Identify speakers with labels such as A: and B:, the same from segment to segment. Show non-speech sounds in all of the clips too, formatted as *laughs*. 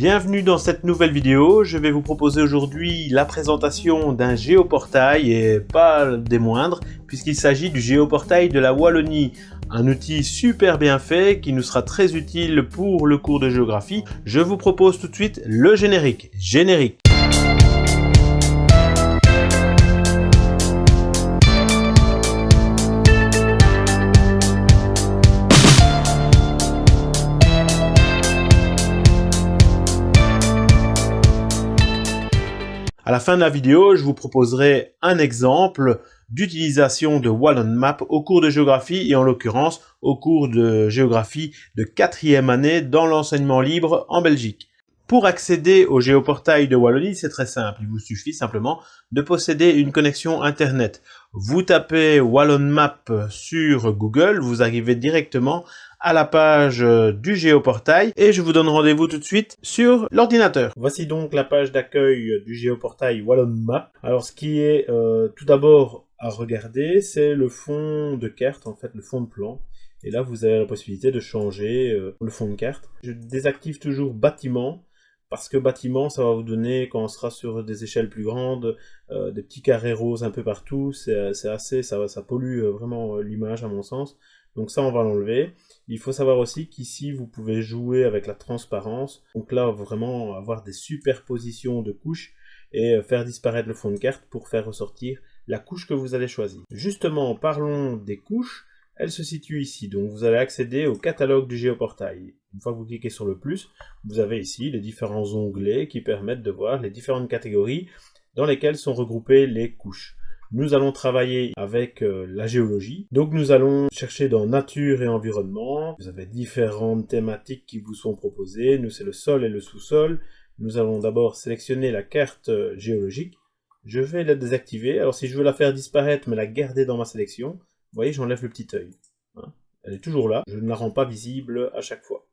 A: Bienvenue dans cette nouvelle vidéo, je vais vous proposer aujourd'hui la présentation d'un géoportail et pas des moindres puisqu'il s'agit du géoportail de la Wallonie, un outil super bien fait qui nous sera très utile pour le cours de géographie. Je vous propose tout de suite le générique. Générique À la fin de la vidéo, je vous proposerai un exemple d'utilisation de Wallon Map au cours de géographie et en l'occurrence au cours de géographie de quatrième année dans l'enseignement libre en Belgique. Pour accéder au géoportail de Wallonie, c'est très simple. Il vous suffit simplement de posséder une connexion Internet. Vous tapez Wallon Map sur Google, vous arrivez directement à la page euh, du géoportail et je vous donne rendez-vous tout de suite sur l'ordinateur. Voici donc la page d'accueil du géoportail Wallon Map. Alors ce qui est euh, tout d'abord à regarder, c'est le fond de carte, en fait le fond de plan. Et là, vous avez la possibilité de changer euh, le fond de carte. Je désactive toujours bâtiment, parce que bâtiment, ça va vous donner, quand on sera sur des échelles plus grandes, des petits carrés roses un peu partout. C'est assez, ça pollue vraiment l'image à mon sens. Donc ça, on va l'enlever. Il faut savoir aussi qu'ici, vous pouvez jouer avec la transparence. Donc là, vraiment avoir des superpositions de couches et euh, faire disparaître le fond de carte pour faire ressortir la couche que vous allez choisir. Justement, parlons des couches. Elle se situe ici, donc vous allez accéder au catalogue du géoportail. Une fois que vous cliquez sur le plus, vous avez ici les différents onglets qui permettent de voir les différentes catégories dans lesquelles sont regroupées les couches. Nous allons travailler avec euh, la géologie. Donc nous allons chercher dans nature et environnement. Vous avez différentes thématiques qui vous sont proposées. Nous, c'est le sol et le sous-sol. Nous allons d'abord sélectionner la carte euh, géologique. Je vais la désactiver. Alors si je veux la faire disparaître, mais la garder dans ma sélection, vous voyez, j'enlève le petit œil. Hein. Elle est toujours là. Je ne la rends pas visible à chaque fois.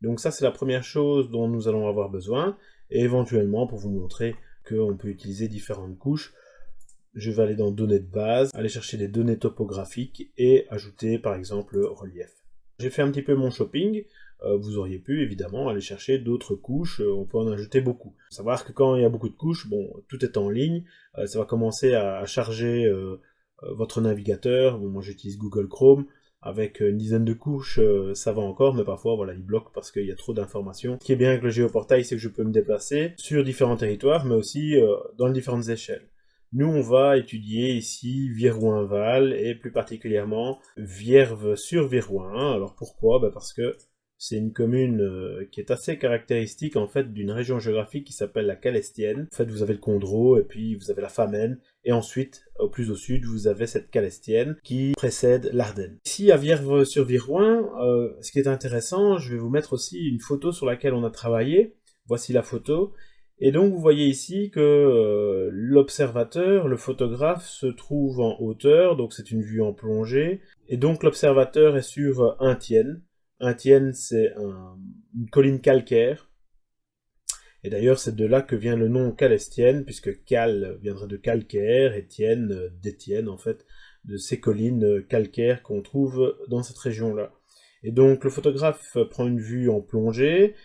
A: Donc ça, c'est la première chose dont nous allons avoir besoin. Et éventuellement, pour vous montrer qu'on peut utiliser différentes couches, je vais aller dans données de base, aller chercher des données topographiques et ajouter par exemple relief. J'ai fait un petit peu mon shopping, euh, vous auriez pu évidemment aller chercher d'autres couches, euh, on peut en ajouter beaucoup. Savoir que quand il y a beaucoup de couches, bon, tout est en ligne, euh, ça va commencer à, charger votre navigateur, moi j'utilise Google Chrome, avec une dizaine de couches, ça va encore, mais parfois, voilà, il bloque parce qu'il y a trop d'informations. Ce qui est bien avec le géoportail, c'est que je peux me déplacer sur différents territoires, mais aussi dans différentes échelles. Nous, on va étudier ici Virouin-Val et plus particulièrement Vierve-sur-Virouin. Alors pourquoi? Ben Parce que c'est une commune euh, qui est assez caractéristique en fait d'une région géographique qui s'appelle la Calestienne. En fait, vous avez le Condro et puis vous avez la Famenne et ensuite, au plus au sud, vous avez cette Calestienne qui précède l'Ardenne. Ici, à Vierve-sur-Virouin, euh, ce qui est intéressant, je vais vous mettre aussi une photo sur laquelle on a travaillé. Voici la photo. Et donc vous voyez ici que euh, l'observateur, le photographe, se trouve en hauteur, donc c'est une vue en plongée, et donc l'observateur est sur un tienne. Un tienne, c'est une colline calcaire, et d'ailleurs c'est de là que vient le nom calestienne, puisque cal viendrait de calcaire, et tienne euh, d'Étienne en fait, de ces collines calcaires qu'on trouve dans cette région-là. Et donc le photographe prend une vue en plongée,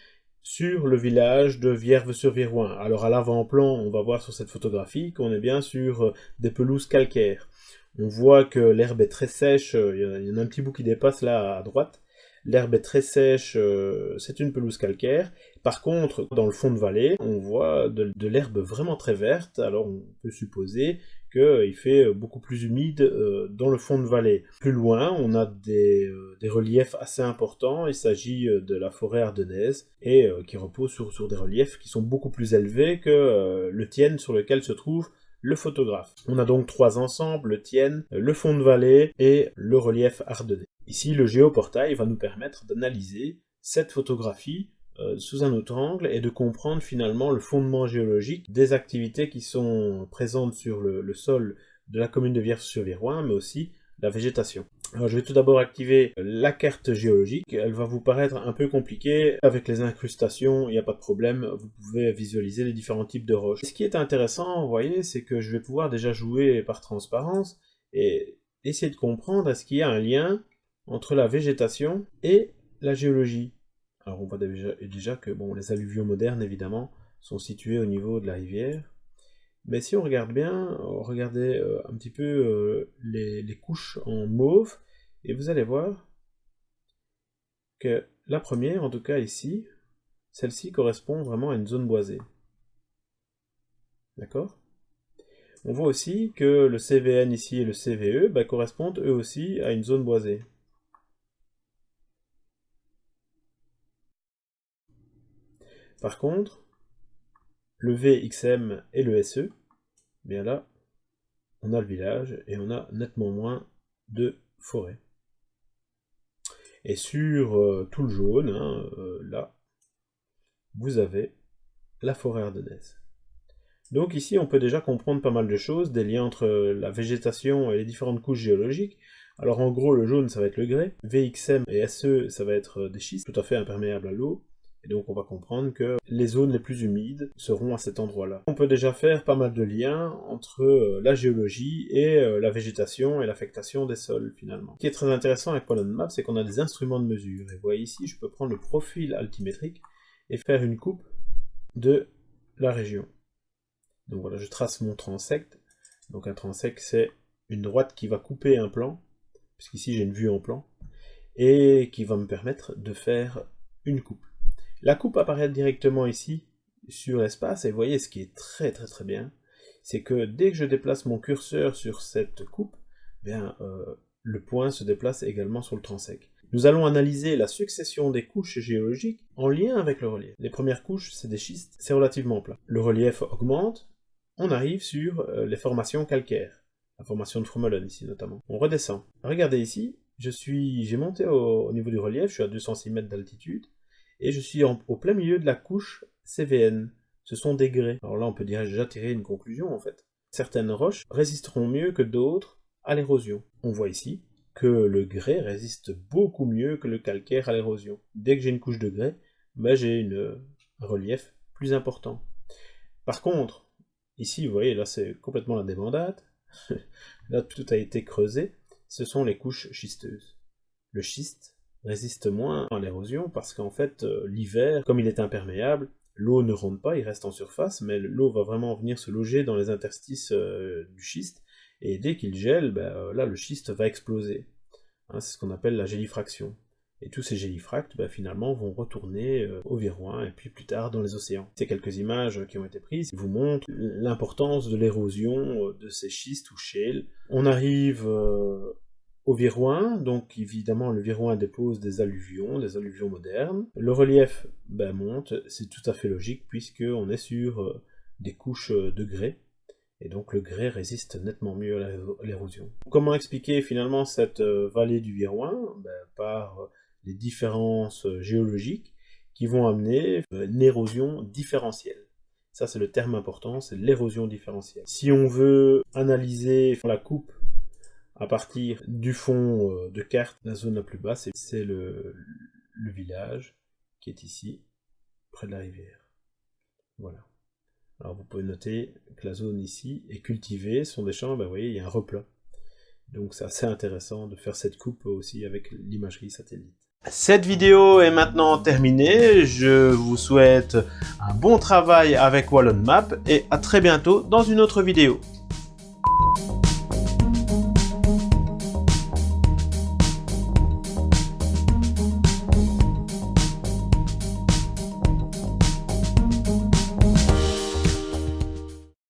A: sur le village de Vierve-sur-Virouin. Alors à l'avant-plan, on va voir sur cette photographie qu'on est bien sur euh, des pelouses calcaires. On voit que l'herbe est très sèche, euh, il y en a un petit bout qui dépasse là à droite. L'herbe est très sèche, euh, c'est une pelouse calcaire. Par contre, dans le fond de vallée, on voit de, de l'herbe vraiment très verte, alors on peut supposer qu'il fait beaucoup plus humide euh, dans le fond de vallée. Plus loin, on a des, euh, reliefs assez importants, il s'agit euh, de la forêt ardennaise, et qui repose sur, sur, des reliefs qui sont beaucoup plus élevés que le Tienne sur lequel se trouve le photographe. On a donc trois ensembles, le Tienne, le fond de vallée et le relief ardennais. Ici, le géoportail va nous permettre d'analyser cette photographie euh, sous un autre angle et de comprendre finalement le fondement géologique des activités qui sont présentes sur le, sol de la commune de Vierge-sur-Virouin, mais aussi la végétation. Alors je vais tout d'abord activer la carte géologique, elle va vous paraître un peu compliquée, avec les incrustations, il n'y a pas de problème, vous pouvez visualiser les différents types de roches. Ce qui est intéressant, vous voyez, c'est que je vais pouvoir déjà jouer par transparence, et essayer de comprendre est-ce qu'il y a un lien entre la végétation et la géologie. Alors on voit déjà, que les alluvions modernes, évidemment, sont situés au niveau de la rivière. Mais si on regarde bien, regardez euh, un petit peu euh, les, couches en mauve, et vous allez voir que la première, en tout cas ici, celle-ci correspond vraiment à une zone boisée. D'accord? On voit aussi que le CVN ici et le CVE bah, correspondent eux aussi à une zone boisée. Par contre, le VXM et le SE, bien là, on a le village et on a nettement moins de forêt. Et sur euh, tout le jaune, hein, euh, là, vous avez la forêt ardennaise. Donc ici, on peut déjà comprendre pas mal de choses, des liens entre la végétation et les différentes couches géologiques. Alors en gros, le jaune, ça va être le grès, VXM et SE, ça va être des schistes, tout à fait imperméables à l'eau, et donc on va comprendre que les zones les plus humides seront à cet endroit-là. On peut déjà faire pas mal de liens entre euh, la géologie et euh, la végétation et l'affectation des sols finalement. Ce qui est très intéressant avec Pollen Map, c'est qu'on a des instruments de mesure. Et vous voyez ici, je peux prendre le profil altimétrique et faire une coupe de la région. Donc voilà, je trace mon transect. Donc un transect, c'est une droite qui va couper un plan, puisqu'ici j'ai une vue en plan, et qui va me permettre de faire une coupe. La coupe apparaît directement ici, sur l'espace, et vous voyez ce qui est très très très bien, c'est que dès que je déplace mon curseur sur cette coupe, bien, euh, le point se déplace également sur le transect. Nous allons analyser la succession des couches géologiques en lien avec le relief. Les premières couches, c'est des schistes, c'est relativement plat. Le relief augmente, on arrive sur euh, les formations calcaires, la formation de Fromelen ici notamment. On redescend. Regardez ici, je suis, j'ai monté au, niveau du relief, je suis à 206 mètres d'altitude, et je suis au plein milieu de la couche CVN. Ce sont des grès. Alors là, on peut déjà tirer une conclusion en fait. Certaines roches résisteront mieux que d'autres à l'érosion. On voit ici que le grès résiste beaucoup mieux que le calcaire à l'érosion. Dès que j'ai une couche de grès, ben j'ai un relief plus important. Par contre, ici, vous voyez, là c'est complètement la débandade. *laughs* là, tout a été creusé. Ce sont les couches schisteuses. Le schiste, résiste moins à l'érosion parce qu'en fait, euh, l'hiver, comme il est imperméable, l'eau ne rentre pas, il reste en surface, mais l'eau va vraiment venir se loger dans les interstices euh, du schiste, et dès qu'il gèle, ben, euh, là, le schiste va exploser. Hein, c'est ce qu'on appelle la gélifraction. Et tous ces gélifractes, ben, finalement, vont retourner au Viroin, et puis plus tard dans les océans. Ces quelques images qui ont été prises vous montrent l'importance de l'érosion de ces schistes ou shales. On arrive au Virouin, donc évidemment le Virouin dépose des alluvions, des alluvions modernes. Le relief ben, monte, c'est tout à fait logique puisqu'on est sur euh, des couches euh, de grès, et donc le grès résiste nettement mieux à l'érosion. Comment expliquer finalement cette euh, vallée du Virouin? Ben, Par les différences géologiques qui vont amener une érosion différentielle. Ça c'est le terme important, c'est l'érosion différentielle. Si on veut analyser la coupe à partir du fond euh, de carte, la zone la plus basse, c'est le, village qui est ici, près de la rivière. Voilà. Alors vous pouvez noter que la zone ici est cultivée, ce sont des champs, ben, vous voyez, il y a un replat. Donc c'est assez intéressant de faire cette coupe aussi avec l'imagerie satellite. Cette vidéo est maintenant terminée, je vous souhaite un bon travail avec Wallon Map et à très bientôt dans une autre vidéo.